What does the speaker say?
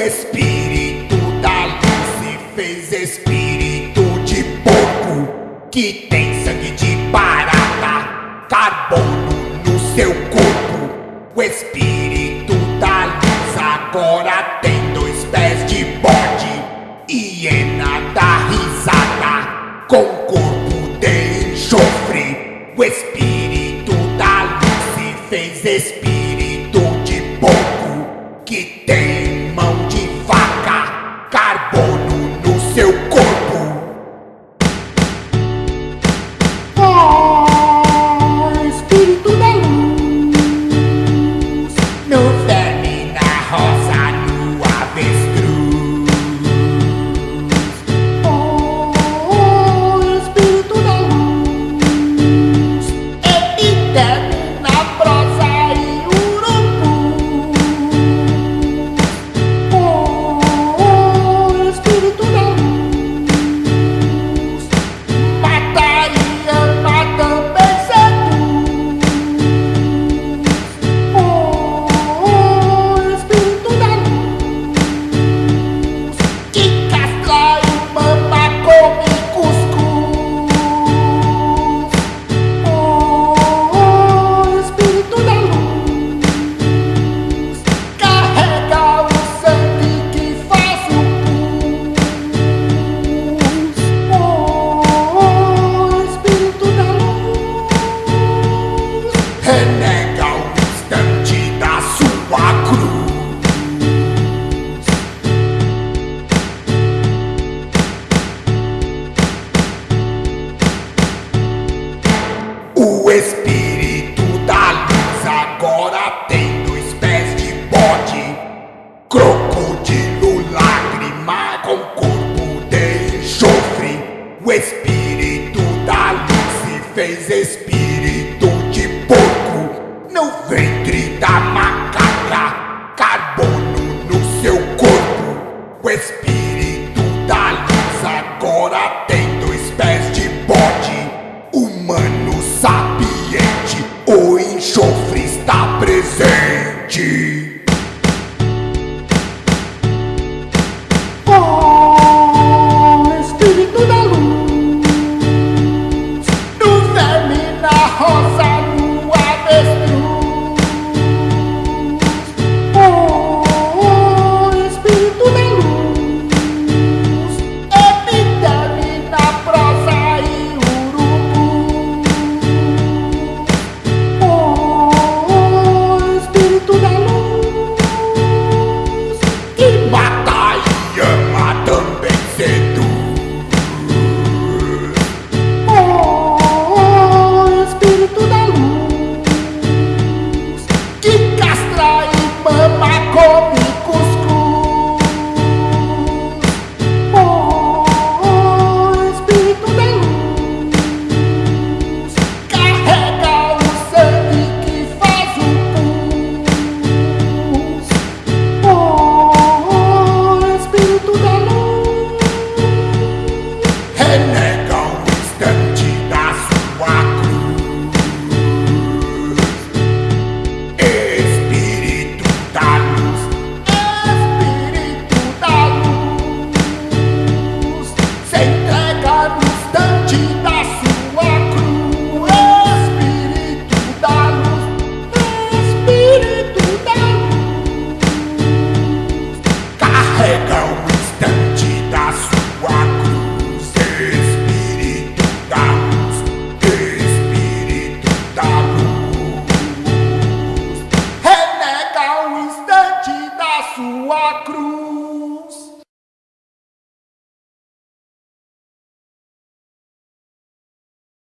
O espírito da luz se fez espírito de porco que tem sangue de barata, carbono no seu corpo. O espírito da luz agora tem dois pés de bode, hiena da risada, com corpo de enxofre. O O espírito da luz agora tem dois pés de bode, crocodilo lágrima com corpo de enxofre. O espírito da luz se fez espírito de porco, no ventre da macaca, carbono no seu corpo. O espírito da luz agora tem enxofre está presente.